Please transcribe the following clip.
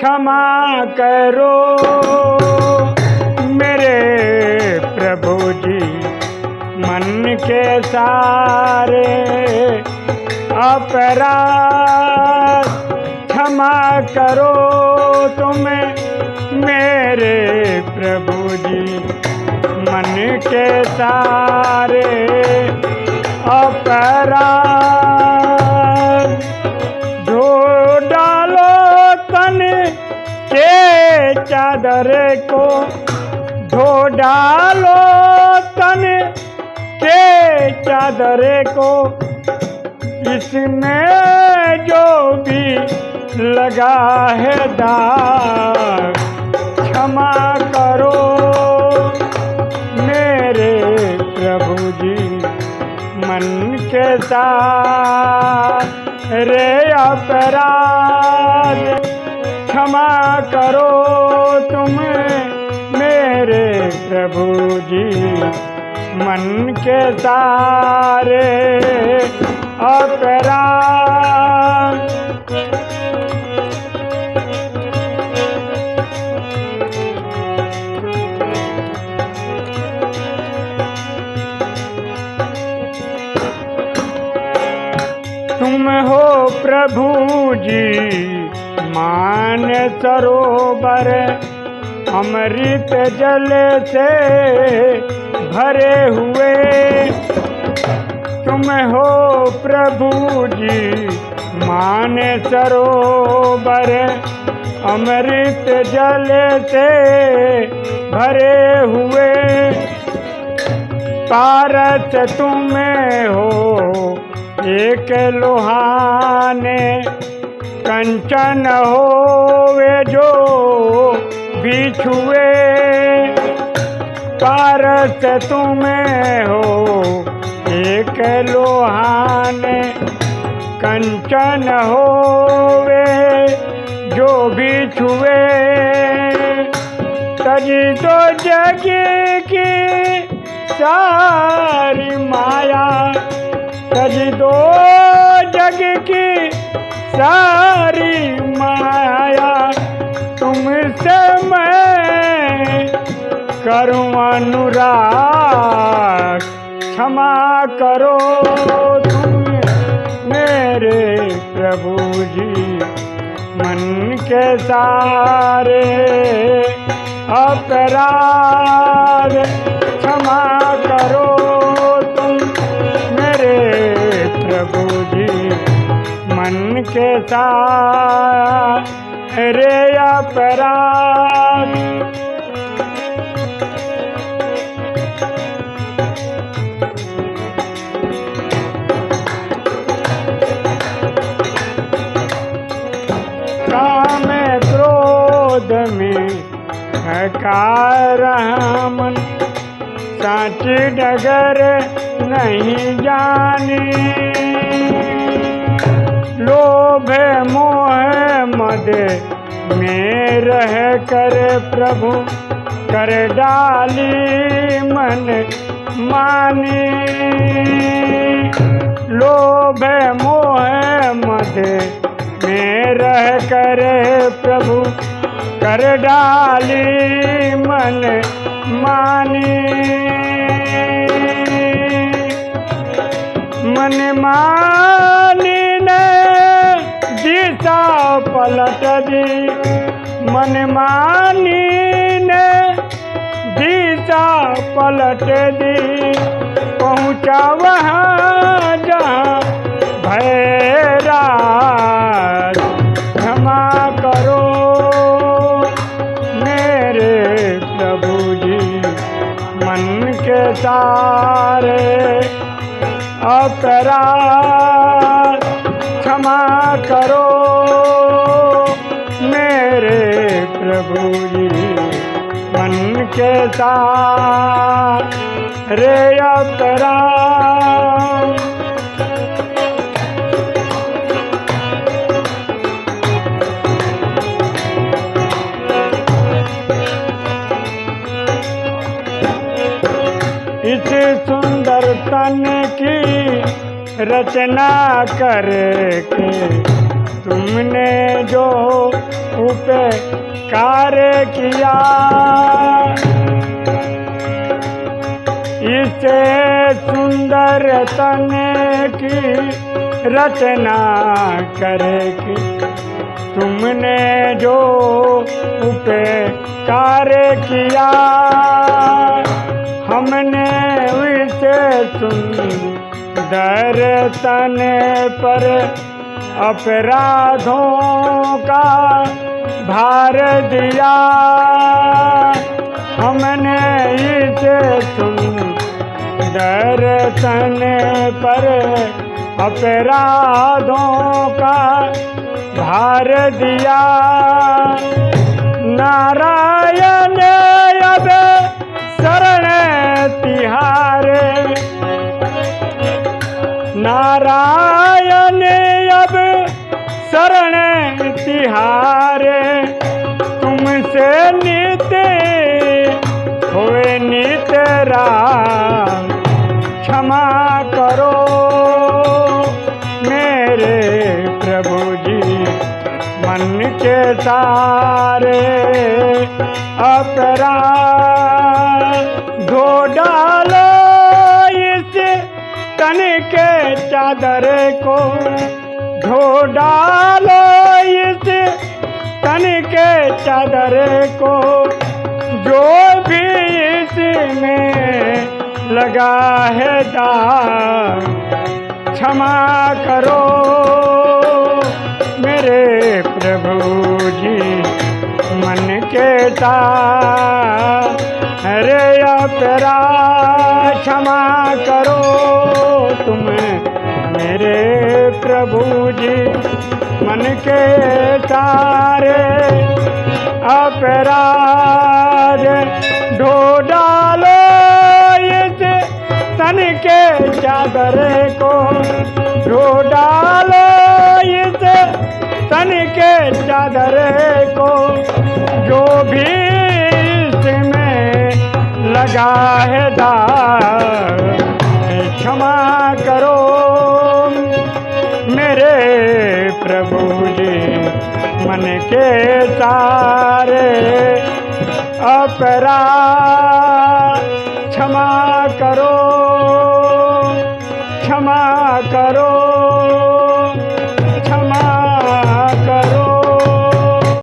क्षमा करो। मेरे प्रभु जी, मन के सारे अपराध क्षमा करो तुम्हें, मेरे प्रभु जी, मन के सारे अपराध चादर को धो डालो तन के चादर को। इसमें जो भी लगा है दाग, क्षमा करो मेरे प्रभु जी, मन के साथ रे अपराध। क्षमा करो तुम मेरे प्रभु जी। मन के सारे अपराध। तुम हो प्रभु जी। मान सरोवर अमृत जल से भरे हुए। तुम हो प्रभु जी, मान सरोवर अमृत जल से भरे हुए। पारस तुम हो, एक लोहाने कंचन हो वे जो बिछुए। पारस तुम हो, एक लोहान। कंचन हो वे जो बिछुए। तजी तो जग की सारी माया, तज दो सारी माया तुमसे मैं करूँ अनुराग। क्षमा करो तुम मेरे प्रभु जी, मन के सारे अपराध। क्षमा करो के साथ रे अपराध काम क्रोध में हकार साच डगर नहीं जानी। लोभ मोह मद में रह कर प्रभु, कर डाली मन मानी। लोभ मोह मद में रह कर प्रभु, कर डाली मन मानी। मन मानी। पलट दी मन मानी ने दिशा पलट दी पहुँचा वहाँ जहाँ भैरा क्षमा करो। मेरे प्रभु जी, मन के सारे अपराध क्षमा करो। जी मन के साथ रे अपराध इस सुंदर तन की रचना करके तुमने जो उपकार किया। इसे सुंदर तन की रचना करेगी। तुमने जो उपकार किया, हमने उसे सुंदर तन पर अपराधों का भार दिया। हमने इसे सुन दर्शन पर अपराधों का भार दिया। नारायण अब हुए नित राम, क्षमा करो। मेरे प्रभु जी, मन के सारे अपराध धो डालो। इस तन के चादर को धो डालो। इस तन के चादर को लगा है दाग क्षमा करो मेरे प्रभु जी, मन के हरे अपरा क्षमा करो तुम मेरे प्रभु जी, मन के तारे। अपराध ढो चादर को ढो डालो इस तन के चादर को, जो भी इसमें लगा है दाग क्षमा करो। मेरे प्रभु जी, मन के सारे अपरा